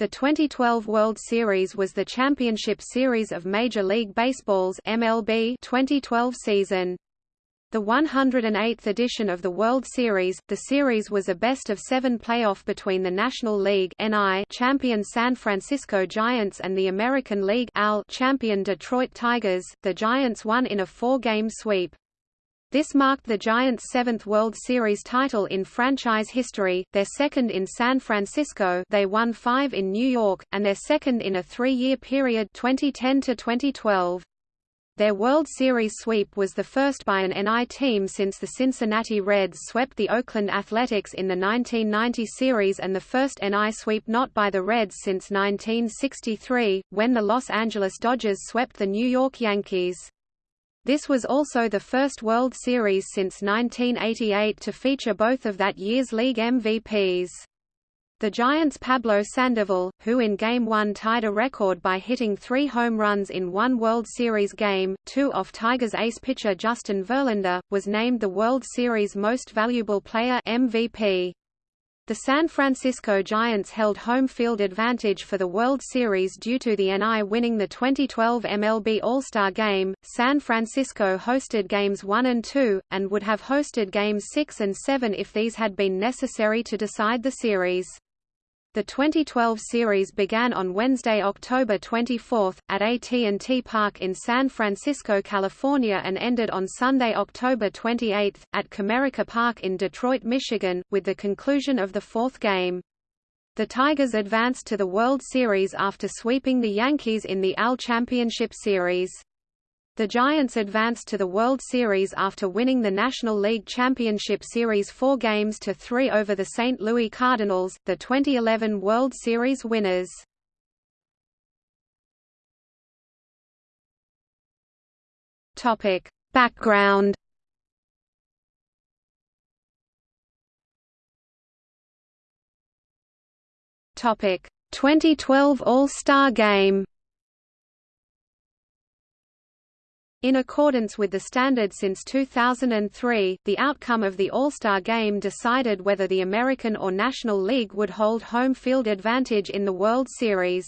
The 2012 World Series was the championship series of Major League Baseball's MLB 2012 season. The 108th edition of the World Series, the series was a best-of-seven playoff between the National League NI champion San Francisco Giants and the American League AL champion Detroit Tigers. The Giants won in a four-game sweep. This marked the Giants' seventh World Series title in franchise history, their second in San Francisco they won five in New York, and their second in a three-year period 2010 to 2012. Their World Series sweep was the first by an NI team since the Cincinnati Reds swept the Oakland Athletics in the 1990 series and the first NI sweep not by the Reds since 1963, when the Los Angeles Dodgers swept the New York Yankees. This was also the first World Series since 1988 to feature both of that year's league MVPs. The Giants' Pablo Sandoval, who in Game 1 tied a record by hitting three home runs in one World Series game, two off Tigers ace pitcher Justin Verlander, was named the World Series Most Valuable Player MVP. The San Francisco Giants held home field advantage for the World Series due to the NI winning the 2012 MLB All-Star Game. San Francisco hosted games 1 and 2, and would have hosted games 6 and 7 if these had been necessary to decide the series. The 2012 series began on Wednesday, October 24, at AT&T Park in San Francisco, California and ended on Sunday, October 28, at Comerica Park in Detroit, Michigan, with the conclusion of the fourth game. The Tigers advanced to the World Series after sweeping the Yankees in the AL Championship Series. The Giants advanced to the World Series after winning the National League Championship Series four games to three over the St. Louis Cardinals, the 2011 World Series winners. Topic. Background Topic: 2012 All-Star Game. In accordance with the standard since 2003, the outcome of the All-Star Game decided whether the American or National League would hold home field advantage in the World Series.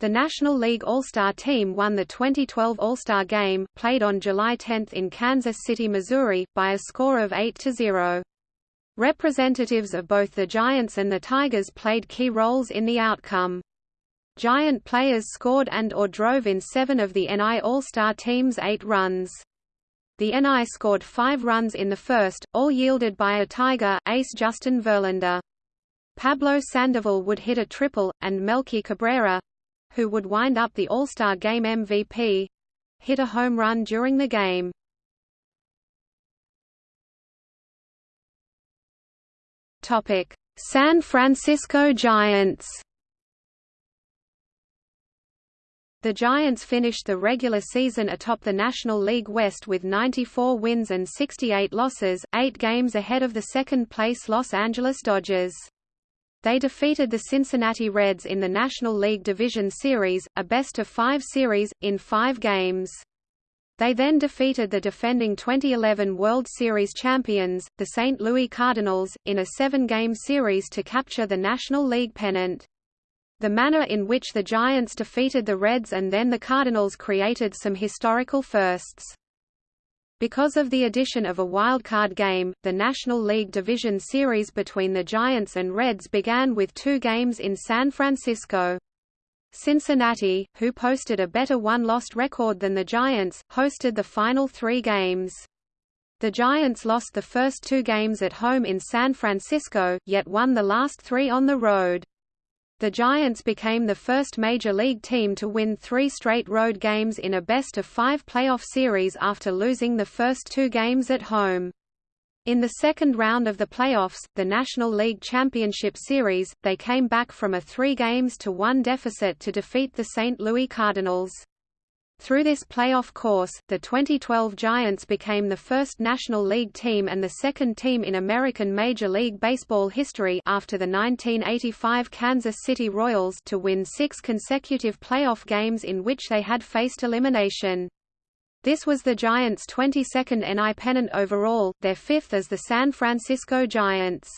The National League All-Star Team won the 2012 All-Star Game, played on July 10 in Kansas City, Missouri, by a score of 8–0. Representatives of both the Giants and the Tigers played key roles in the outcome. Giant players scored and or drove in seven of the NI All-Star team's eight runs. The NI scored five runs in the first, all yielded by a Tiger ace Justin Verlander. Pablo Sandoval would hit a triple, and Melky Cabrera—who would wind up the All-Star Game MVP—hit a home run during the game. San Francisco Giants The Giants finished the regular season atop the National League West with 94 wins and 68 losses, eight games ahead of the second-place Los Angeles Dodgers. They defeated the Cincinnati Reds in the National League Division Series, a best-of-five series, in five games. They then defeated the defending 2011 World Series champions, the St. Louis Cardinals, in a seven-game series to capture the National League pennant. The manner in which the Giants defeated the Reds and then the Cardinals created some historical firsts. Because of the addition of a wildcard game, the National League Division Series between the Giants and Reds began with two games in San Francisco. Cincinnati, who posted a better one-lost record than the Giants, hosted the final three games. The Giants lost the first two games at home in San Francisco, yet won the last three on the road. The Giants became the first Major League team to win three straight road games in a best-of-five playoff series after losing the first two games at home. In the second round of the playoffs, the National League Championship Series, they came back from a three games to one deficit to defeat the St. Louis Cardinals. Through this playoff course, the 2012 Giants became the first National League team and the second team in American Major League Baseball history after the 1985 Kansas City Royals to win six consecutive playoff games in which they had faced elimination. This was the Giants' 22nd NI pennant overall, their fifth as the San Francisco Giants.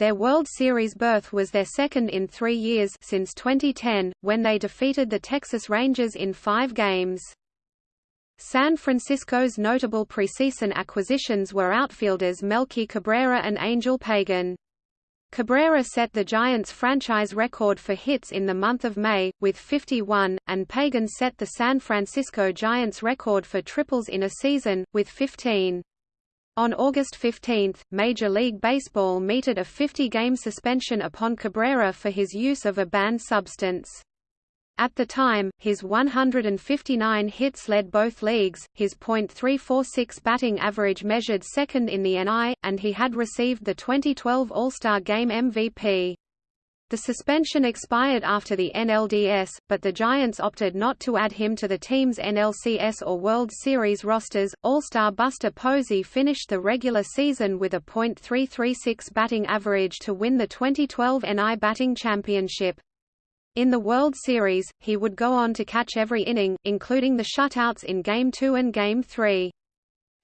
Their World Series berth was their second in three years since 2010, when they defeated the Texas Rangers in five games. San Francisco's notable preseason acquisitions were outfielders Melky Cabrera and Angel Pagan. Cabrera set the Giants' franchise record for hits in the month of May, with 51, and Pagan set the San Francisco Giants' record for triples in a season, with 15. On August 15, Major League Baseball meted a 50-game suspension upon Cabrera for his use of a banned substance. At the time, his 159 hits led both leagues, his .346 batting average measured second in the NL, and he had received the 2012 All-Star Game MVP. The suspension expired after the NLDS, but the Giants opted not to add him to the team's NLCS or World Series rosters. All-Star Buster Posey finished the regular season with a .336 batting average to win the 2012 NL batting championship. In the World Series, he would go on to catch every inning, including the shutouts in Game 2 and Game 3.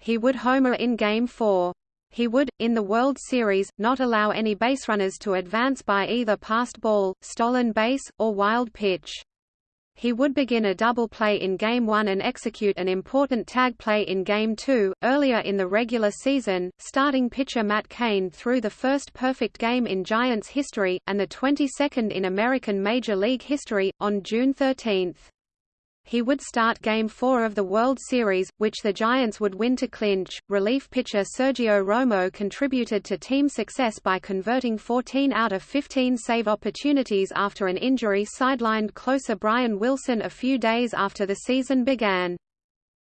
He would homer in Game 4. He would, in the World Series, not allow any baserunners to advance by either passed ball, stolen base, or wild pitch. He would begin a double play in Game 1 and execute an important tag play in Game 2. Earlier in the regular season, starting pitcher Matt Cain threw the first perfect game in Giants history, and the 22nd in American Major League history, on June 13 he would start Game 4 of the World Series, which the Giants would win to clinch. Relief pitcher Sergio Romo contributed to team success by converting 14 out of 15 save opportunities after an injury sidelined closer Brian Wilson a few days after the season began.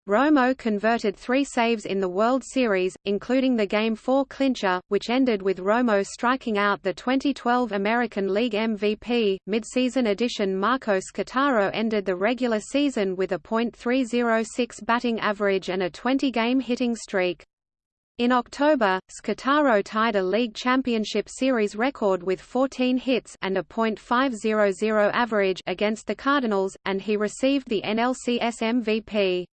Romo converted three saves in the World Series, including the Game 4 clincher, which ended with Romo striking out the 2012 American League MVP. Midseason edition Marco Scutaro ended the regular season with a .306 batting average and a 20-game hitting streak. In October, Scutaro tied a league championship series record with 14 hits and a .500 average against the Cardinals, and he received the NLCS MVP.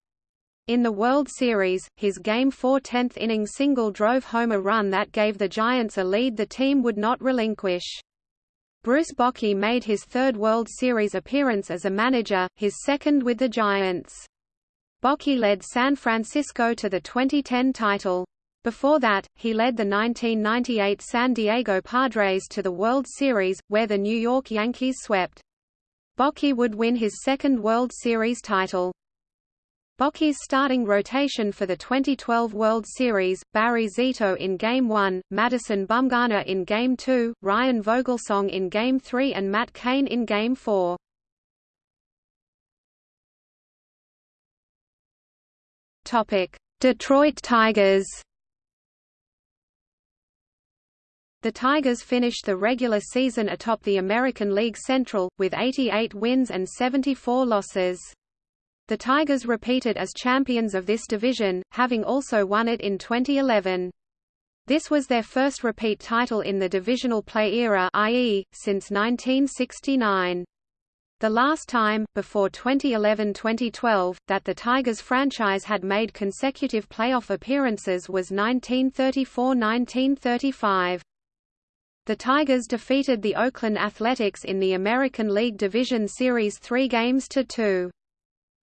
In the World Series, his Game 4 10th-inning single drove home a run that gave the Giants a lead the team would not relinquish. Bruce Bochy made his third World Series appearance as a manager, his second with the Giants. Bochy led San Francisco to the 2010 title. Before that, he led the 1998 San Diego Padres to the World Series, where the New York Yankees swept. Bochy would win his second World Series title. Bochy's starting rotation for the 2012 World Series, Barry Zito in Game 1, Madison Bumgarner in Game 2, Ryan Vogelsong in Game 3 and Matt Cain in Game 4. Detroit Tigers The Tigers finished the regular season atop the American League Central, with 88 wins and 74 losses. The Tigers repeated as champions of this division, having also won it in 2011. This was their first repeat title in the divisional play era i.e., since 1969. The last time, before 2011–2012, that the Tigers franchise had made consecutive playoff appearances was 1934–1935. The Tigers defeated the Oakland Athletics in the American League Division Series three games to two.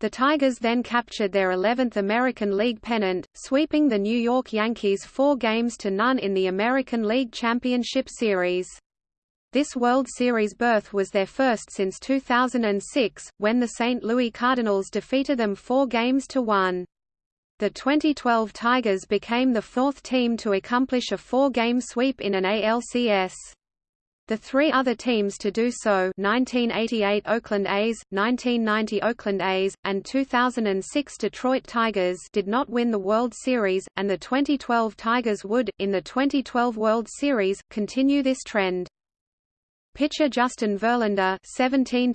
The Tigers then captured their 11th American League pennant, sweeping the New York Yankees four games to none in the American League Championship Series. This World Series berth was their first since 2006, when the St. Louis Cardinals defeated them four games to one. The 2012 Tigers became the fourth team to accomplish a four-game sweep in an ALCS. The three other teams to do so 1988 Oakland A's, 1990 Oakland A's, and 2006 Detroit Tigers did not win the World Series, and the 2012 Tigers would, in the 2012 World Series, continue this trend. Pitcher Justin Verlander 17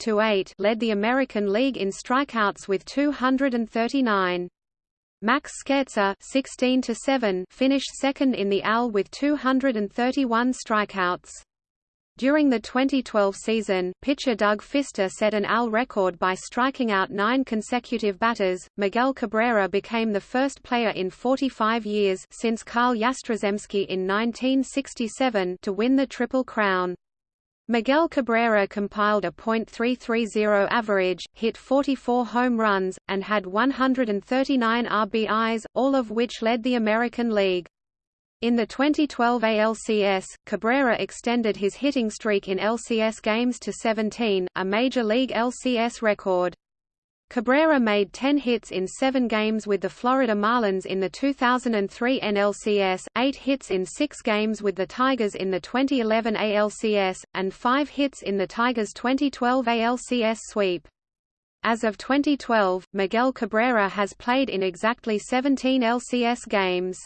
led the American League in strikeouts with 239. Max Scherzer 16 finished second in the AL with 231 strikeouts. During the 2012 season, pitcher Doug Fister set an AL record by striking out nine consecutive batters. Miguel Cabrera became the first player in 45 years since Carl Yastrzemski in 1967 to win the Triple Crown. Miguel Cabrera compiled a .330 average, hit 44 home runs, and had 139 RBIs, all of which led the American League. In the 2012 ALCS, Cabrera extended his hitting streak in LCS games to 17, a Major League LCS record. Cabrera made 10 hits in seven games with the Florida Marlins in the 2003 NLCS, eight hits in six games with the Tigers in the 2011 ALCS, and five hits in the Tigers' 2012 ALCS sweep. As of 2012, Miguel Cabrera has played in exactly 17 LCS games.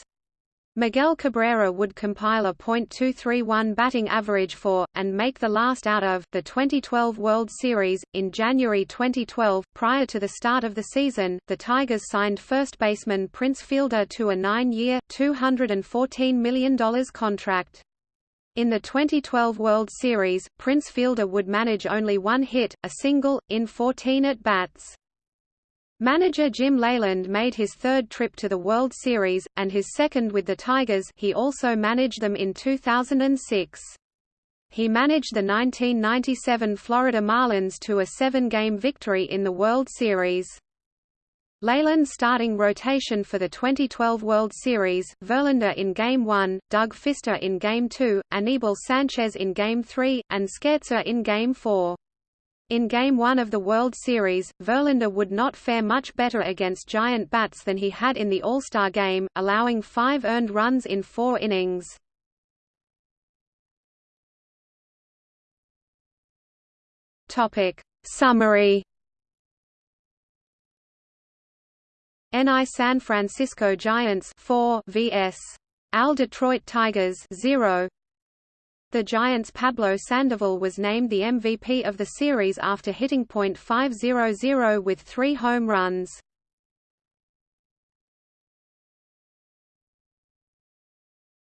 Miguel Cabrera would compile a .231 batting average for, and make the last out of, the 2012 World Series. In January 2012, prior to the start of the season, the Tigers signed first baseman Prince Fielder to a nine-year, $214 million contract. In the 2012 World Series, Prince Fielder would manage only one hit, a single, in 14 at-bats. Manager Jim Leyland made his third trip to the World Series, and his second with the Tigers he also managed them in 2006. He managed the 1997 Florida Marlins to a seven-game victory in the World Series. Leyland's starting rotation for the 2012 World Series, Verlander in Game 1, Doug Fister in Game 2, Anibal Sanchez in Game 3, and Scherzer in Game 4. In Game 1 of the World Series, Verlander would not fare much better against giant bats than he had in the All-Star game, allowing five earned runs in four innings. Summary NI San Francisco Giants 4 vs. AL Detroit Tigers 0 the Giants' Pablo Sandoval was named the MVP of the series after hitting .500 with three home runs.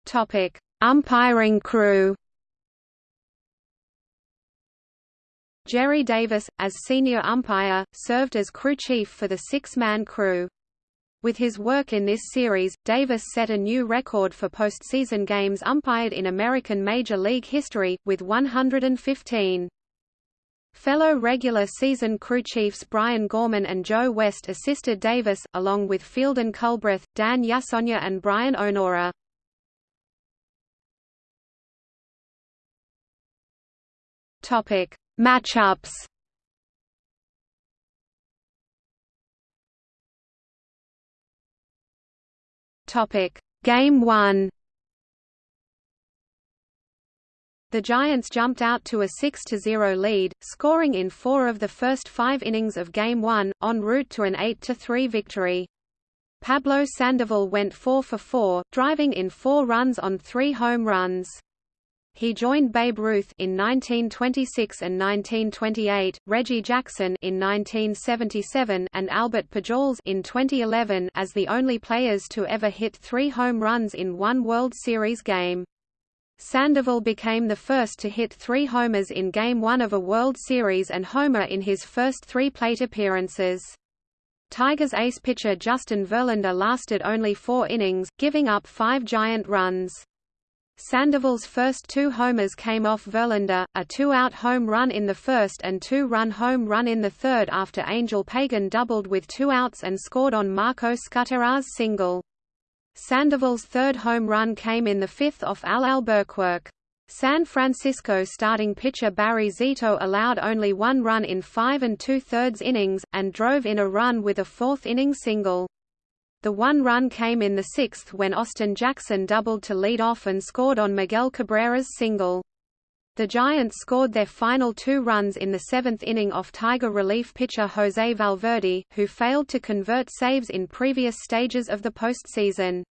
Topic: Umpiring crew. Gerry Davis, as senior umpire, served as crew chief for the six-man crew. With his work in this series, Davis set a new record for postseason games umpired in American Major League history, with 115. Fellow regular season crew chiefs Brian Gorman and Joe West assisted Davis, along with Fieldin Culbreth, Dan Iassogna and Brian O'Nora. Matchups Topic: Game 1. The Giants jumped out to a 6–0 lead, scoring in four of the first five innings of Game 1, en route to an 8–3 victory. Pablo Sandoval went 4 for 4, driving in four runs on three home runs. He joined Babe Ruth in 1926 and 1928, Reggie Jackson in 1977, and Albert Pujols in 2011 as the only players to ever hit three home runs in one World Series game. Sandoval became the first to hit three homers in Game 1 of a World Series and homer in his first three plate appearances. Tigers ace pitcher Justin Verlander lasted only four innings, giving up five giant runs. Sandoval's first two homers came off Verlander, a two-out home run in the first and two-run home run in the third after Angel Pagan doubled with two outs and scored on Marco Scutaro's single. Sandoval's third home run came in the fifth off Al Alburquerque. San Francisco starting pitcher Barry Zito allowed only one run in five and two-thirds innings, and drove in a run with a fourth-inning single. The one run came in the sixth when Austin Jackson doubled to lead off and scored on Miguel Cabrera's single. The Giants scored their final two runs in the seventh inning off Tiger relief pitcher Jose Valverde, who failed to convert saves in previous stages of the postseason.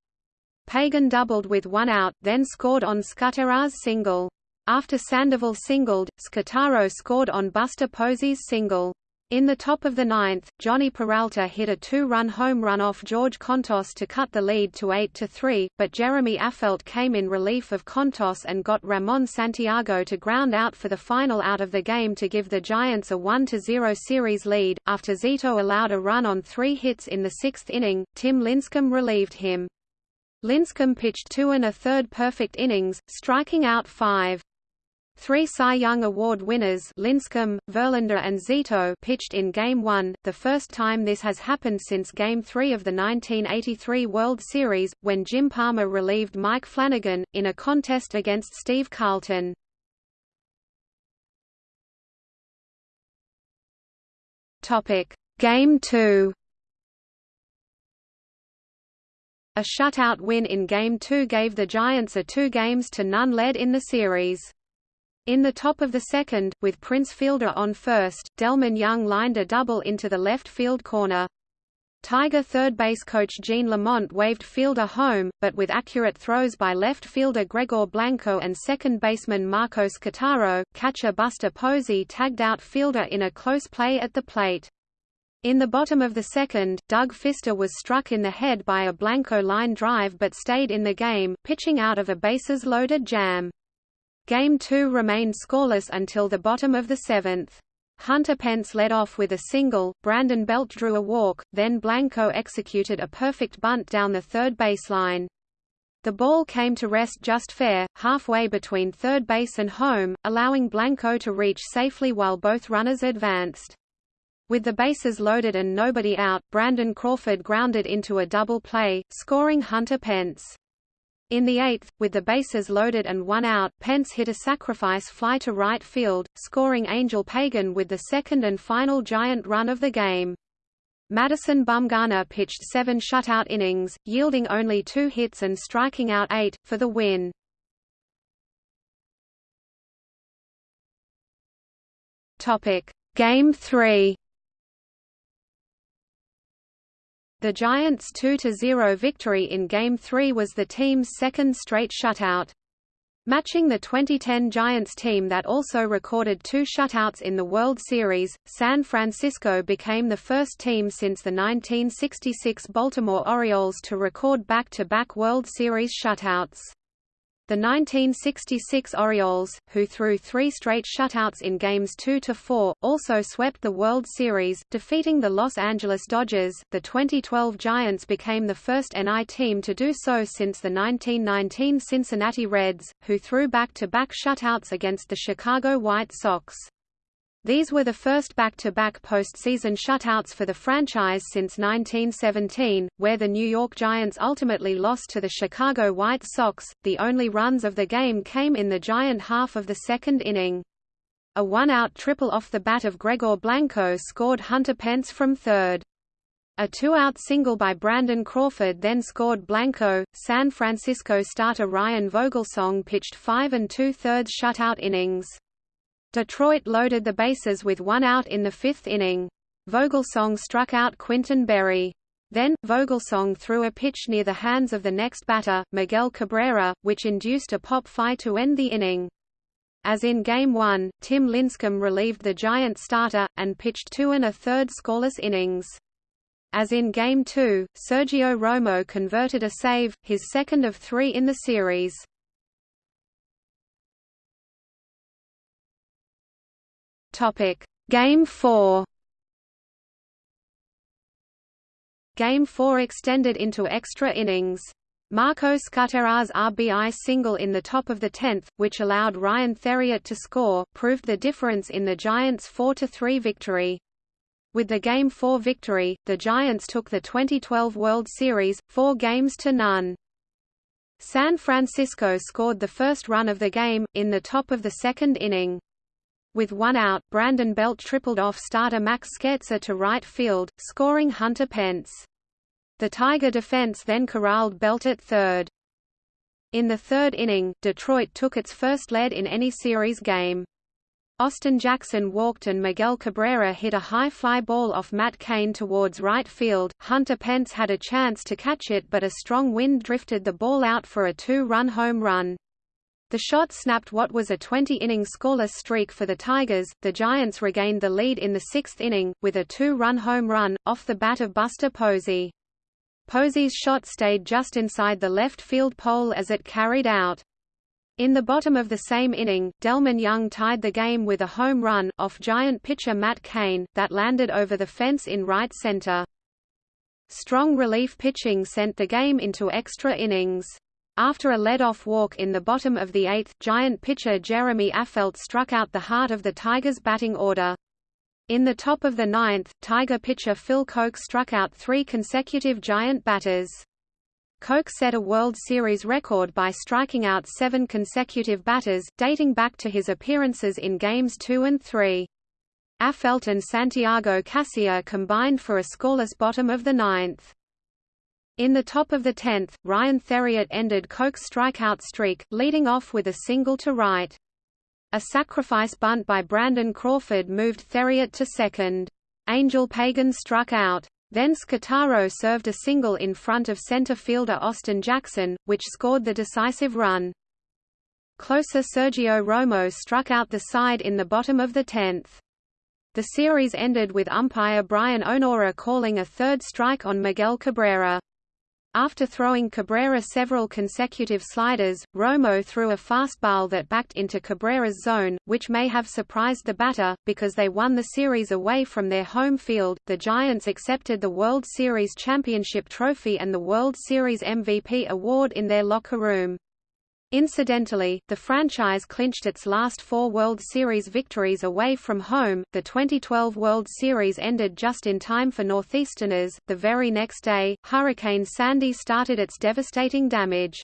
Pagan doubled with one out, then scored on Scutaro's single. After Sandoval singled, Scutaro scored on Buster Posey's single. In the top of the ninth, Jhonny Peralta hit a two-run home run off George Kontos to cut the lead to 8–3, but Jeremy Affeldt came in relief of Kontos and got Ramon Santiago to ground out for the final out of the game to give the Giants a 1–0 series lead. After Zito allowed a run on three hits in the sixth inning, Tim Lincecum relieved him. Lincecum pitched two and a third perfect innings, striking out five. Three Cy Young Award winners Lincecum, Verlander and Zito pitched in Game 1, the first time this has happened since Game 3 of the 1983 World Series, when Jim Palmer relieved Mike Flanagan, in a contest against Steve Carlton. Game 2 A shutout win in Game 2 gave the Giants a two games to none lead in the series. In the top of the second, with Prince Fielder on first, Delmon Young lined a double into the left field corner. Tiger third base coach Gene Lamont waved Fielder home, but with accurate throws by left fielder Gregor Blanco and second baseman Marco Scutaro, catcher Buster Posey tagged out Fielder in a close play at the plate. In the bottom of the second, Doug Fister was struck in the head by a Blanco line drive but stayed in the game, pitching out of a bases-loaded jam. Game 2 remained scoreless until the bottom of the seventh. Hunter Pence led off with a single, Brandon Belt drew a walk, then Blanco executed a perfect bunt down the third baseline. The ball came to rest just fair, halfway between third base and home, allowing Blanco to reach safely while both runners advanced. With the bases loaded and nobody out, Brandon Crawford grounded into a double play, scoring Hunter Pence. In the eighth, with the bases loaded and one out, Pence hit a sacrifice fly to right field, scoring Angel Pagan with the second and final giant run of the game. Madison Bumgarner pitched seven shutout innings, yielding only two hits and striking out eight, for the win. Game 3 The Giants' 2–0 victory in Game 3 was the team's second straight shutout. Matching the 2010 Giants team that also recorded two shutouts in the World Series, San Francisco became the first team since the 1966 Baltimore Orioles to record back-to-back -back World Series shutouts. The 1966 Orioles, who threw three straight shutouts in games 2 to 4, also swept the World Series, defeating the Los Angeles Dodgers. The 2012 Giants became the first NL team to do so since the 1919 Cincinnati Reds, who threw back-to-back -back shutouts against the Chicago White Sox. These were the first back-to-back -back postseason shutouts for the franchise since 1917, where the New York Giants ultimately lost to the Chicago White Sox. The only runs of the game came in the Giant half of the second inning. A one-out triple off the bat of Gregor Blanco scored Hunter Pence from third. A two-out single by Brandon Crawford then scored Blanco. San Francisco starter Ryan Vogelsong pitched five and two-thirds shutout innings. Detroit loaded the bases with one out in the fifth inning. Vogelsong struck out Quintin Berry. Then, Vogelsong threw a pitch near the hands of the next batter, Miguel Cabrera, which induced a pop-fly to end the inning. As in Game 1, Tim Lincecum relieved the Giant starter, and pitched two and a third scoreless innings. As in Game 2, Sergio Romo converted a save, his second of three in the series. Topic: Game 4. Game 4 extended into extra innings. Marco Scutaro's RBI single in the top of the 10th, which allowed Ryan Theriot to score, proved the difference in the Giants' 4–3 victory. With the Game 4 victory, the Giants took the 2012 World Series, four games to none. San Francisco scored the first run of the game, in the top of the second inning. With one out, Brandon Belt tripled off starter Max Scherzer to right field, scoring Hunter Pence. The Tiger defense then corralled Belt at third. In the third inning, Detroit took its first lead in any series game. Austin Jackson walked and Miguel Cabrera hit a high fly ball off Matt Cain towards right field. Hunter Pence had a chance to catch it but a strong wind drifted the ball out for a two-run home run. The shot snapped what was a 20-inning scoreless streak for the Tigers. The Giants regained the lead in the sixth inning, with a two-run home run, off the bat of Buster Posey. Posey's shot stayed just inside the left field pole as it carried out. In the bottom of the same inning, Delmon Young tied the game with a home run, off Giant pitcher Matt Cain, that landed over the fence in right center. Strong relief pitching sent the game into extra innings. After a lead-off walk in the bottom of the eighth, Giant pitcher Jeremy Affeldt struck out the heart of the Tigers' batting order. In the top of the ninth, Tiger pitcher Phil Coke struck out three consecutive Giant batters. Coke set a World Series record by striking out seven consecutive batters, dating back to his appearances in Games 2 and 3. Affeldt and Santiago Casilla combined for a scoreless bottom of the ninth. In the top of the tenth, Ryan Theriot ended Coke's strikeout streak, leading off with a single to right. A sacrifice bunt by Brandon Crawford moved Theriot to second. Angel Pagan struck out. Then Scutaro served a single in front of center fielder Austin Jackson, which scored the decisive run. Closer Sergio Romo struck out the side in the bottom of the tenth. The series ended with umpire Brian O'Nora calling a third strike on Miguel Cabrera. After throwing Cabrera several consecutive sliders, Romo threw a fastball that backed into Cabrera's zone, which may have surprised the batter, because they won the series away from their home field. The Giants accepted the World Series championship trophy and the World Series MVP award in their locker room. Incidentally, the franchise clinched its last four World Series victories away from home. The 2012 World Series ended just in time for Northeasterners. The very next day, Hurricane Sandy started its devastating damage.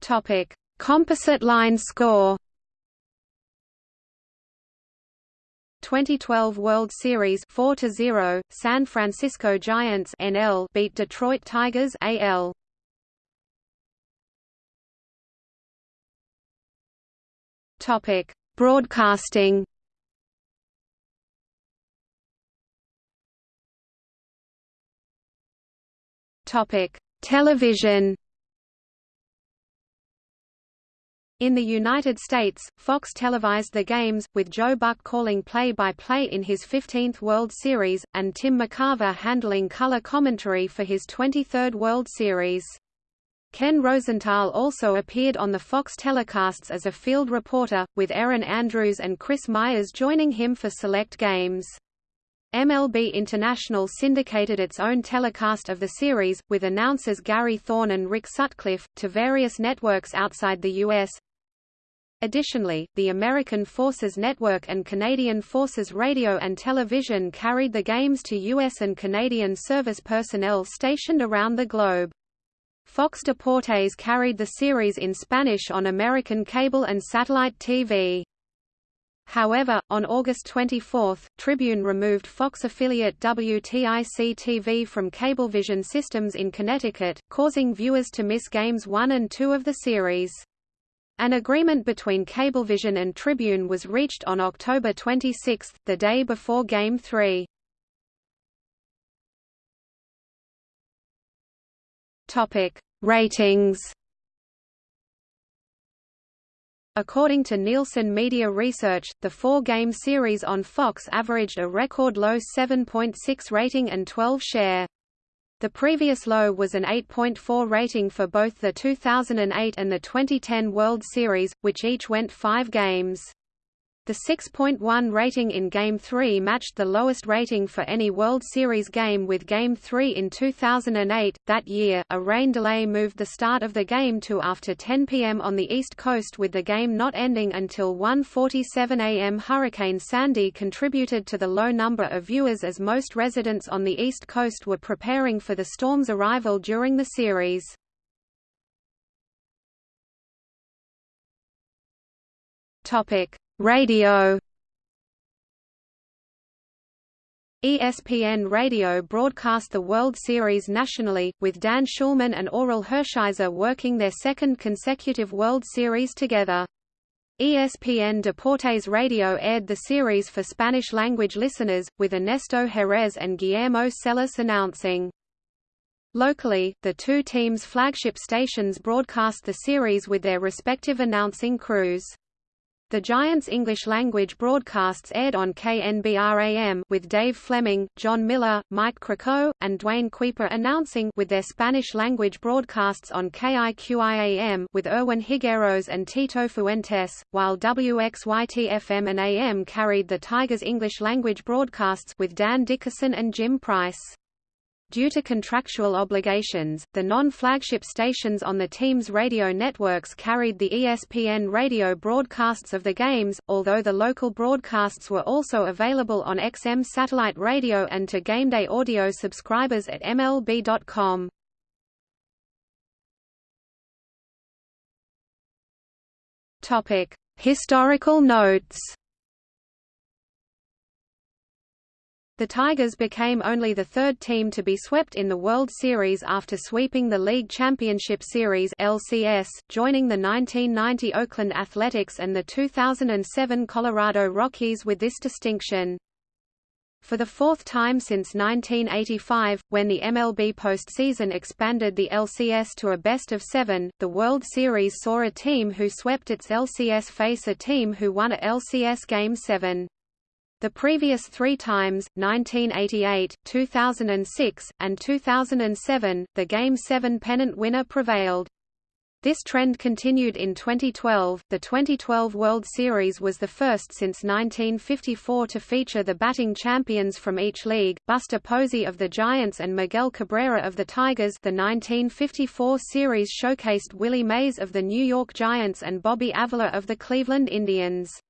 Topic: Composite line score 2012 World Series 4 0 San Francisco Giants NL beat Detroit Tigers AL Topic Broadcasting. Topic Television In the United States, Fox televised the games, with Joe Buck calling play-by-play -play in his 15th World Series, and Tim McCarver handling color commentary for his 23rd World Series. Ken Rosenthal also appeared on the Fox telecasts as a field reporter, with Erin Andrews and Chris Myers joining him for select games. MLB International syndicated its own telecast of the series, with announcers Gary Thorne and Rick Sutcliffe, to various networks outside the U.S. Additionally, the American Forces Network and Canadian Forces Radio and Television carried the games to U.S. and Canadian service personnel stationed around the globe. Fox Deportes carried the series in Spanish on American cable and satellite TV. However, on August 24, Tribune removed Fox affiliate WTIC-TV from Cablevision systems in Connecticut, causing viewers to miss Games 1 and 2 of the series. An agreement between Cablevision and Tribune was reached on October 26, the day before Game 3. Topic: Ratings. According to Nielsen Media Research, the four-game series on Fox averaged a record low 7.6 rating and 12 share. The previous low was an 8.4 rating for both the 2008 and the 2010 World Series, which each went five games. The 6.1 rating in Game 3 matched the lowest rating for any World Series game with Game 3 in 2008. That year, a rain delay moved the start of the game to after 10 p.m. on the East Coast with the game not ending until 1.47 a.m. Hurricane Sandy contributed to the low number of viewers as most residents on the East Coast were preparing for the storm's arrival during the series. Topic Radio ESPN Radio broadcast the World Series nationally, with Dan Shulman and Orel Hershiser working their second consecutive World Series together. ESPN Deportes Radio aired the series for Spanish-language listeners, with Ernesto Jerez and Guillermo Celis announcing. Locally, the two teams' flagship stations broadcast the series with their respective announcing crews. The Giants' English-language broadcasts aired on KNBR-AM with Dave Fleming, Jon Miller, Mike Krukow, and Duane Kuiper announcing with their Spanish-language broadcasts on KIQI-AM with Erwin Higueros and Tito Fuentes, while WXYT-FM and AM carried the Tigers' English-language broadcasts with Dan Dickerson and Jim Price. Due to contractual obligations, the non-flagship stations on the team's radio networks carried the ESPN radio broadcasts of the games, although the local broadcasts were also available on XM satellite radio and to GameDay audio subscribers at MLB.com. Topic: Historical notes The Tigers became only the third team to be swept in the World Series after sweeping the League Championship Series LCS, joining the 1990 Oakland Athletics and the 2007 Colorado Rockies with this distinction. For the fourth time since 1985, when the MLB postseason expanded the LCS to a best of seven, the World Series saw a team who swept its LCS face a team who won a LCS Game 7. The previous three times, 1988, 2006, and 2007, the Game 7 pennant winner prevailed. This trend continued in 2012. The 2012 World Series was the first since 1954 to feature the batting champions from each league, Buster Posey of the Giants and Miguel Cabrera of the Tigers. The 1954 series showcased Willie Mays of the New York Giants and Bobby Avila of the Cleveland Indians.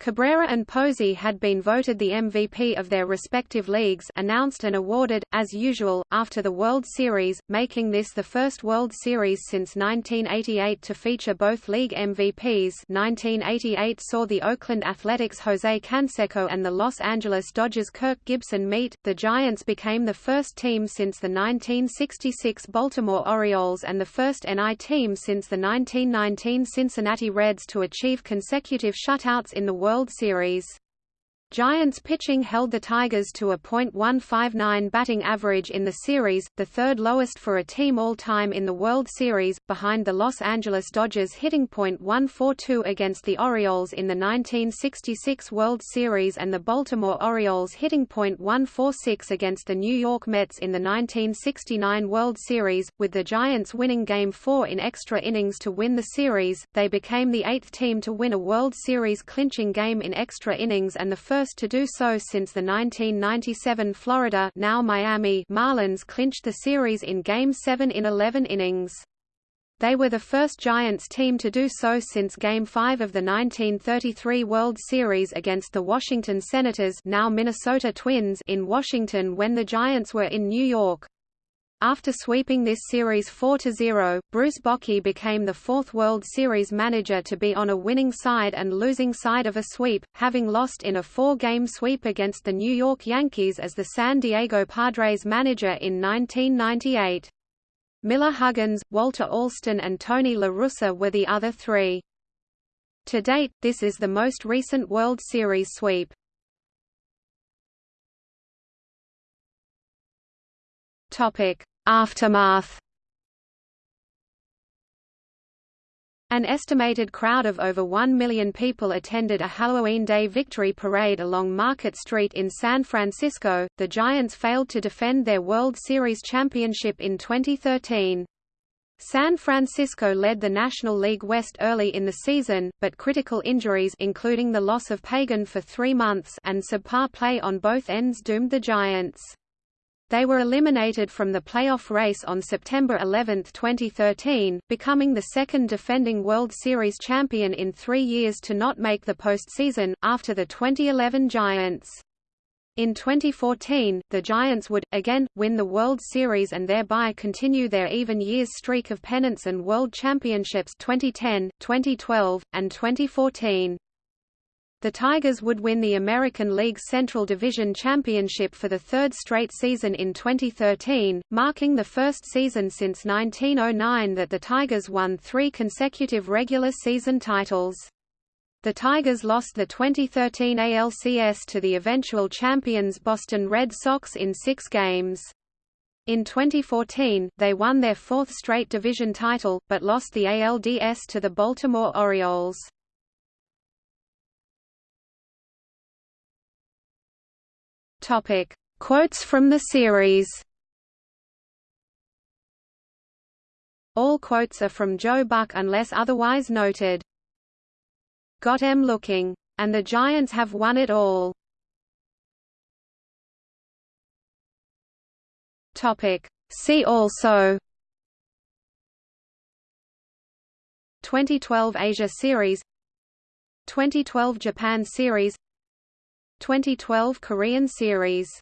Cabrera and Posey had been voted the MVP of their respective leagues announced and awarded, as usual, after the World Series, making this the first World Series since 1988 to feature both league MVPs 1988 saw the Oakland Athletics Jose Canseco and the Los Angeles Dodgers Kirk Gibson meet. The Giants became the first team since the 1966 Baltimore Orioles and the first NL team since the 1919 Cincinnati Reds to achieve consecutive shutouts in the World Series. Giants pitching held the Tigers to a .159 batting average in the series, the third lowest for a team all-time in the World Series, behind the Los Angeles Dodgers hitting .142 against the Orioles in the 1966 World Series and the Baltimore Orioles hitting .146 against the New York Mets in the 1969 World Series, with the Giants winning Game 4 in extra innings to win the series. They became the eighth team to win a World Series clinching game in extra innings and the first first to do so since the 1997 Florida now Miami Marlins clinched the series in Game 7 in 11 innings. They were the first Giants team to do so since Game 5 of the 1933 World Series against the Washington Senators now Minnesota Twins in Washington when the Giants were in New York. After sweeping this series 4–0, Bruce Bochy became the fourth World Series manager to be on a winning side and losing side of a sweep, having lost in a four-game sweep against the New York Yankees as the San Diego Padres manager in 1998. Miller Huggins, Walter Alston and Tony La Russa were the other three. To date, this is the most recent World Series sweep. Topic: Aftermath An estimated crowd of over 1 million people attended a Halloween Day victory parade along Market Street in San Francisco. The Giants failed to defend their World Series championship in 2013. San Francisco led the National League West early in the season, but critical injuries including the loss of Pagan for three months and subpar play on both ends doomed the Giants. They were eliminated from the playoff race on September 11, 2013, becoming the second defending World Series champion in three years to not make the postseason, after the 2011 Giants. In 2014, the Giants would, again, win the World Series and thereby continue their even years streak of pennants and World Championships 2010, 2012, and 2014. The Tigers would win the American League Central Division Championship for the third straight season in 2013, marking the first season since 1909 that the Tigers won three consecutive regular season titles. The Tigers lost the 2013 ALCS to the eventual champions Boston Red Sox in six games. In 2014, they won their fourth straight division title, but lost the ALDS to the Baltimore Orioles. Topic: Quotes from the series. All quotes are from Joe Buck unless otherwise noted. Got em looking. And the Giants have won it all. Topic. See also 2012 Asia Series 2012 Japan Series 2012 Korean Series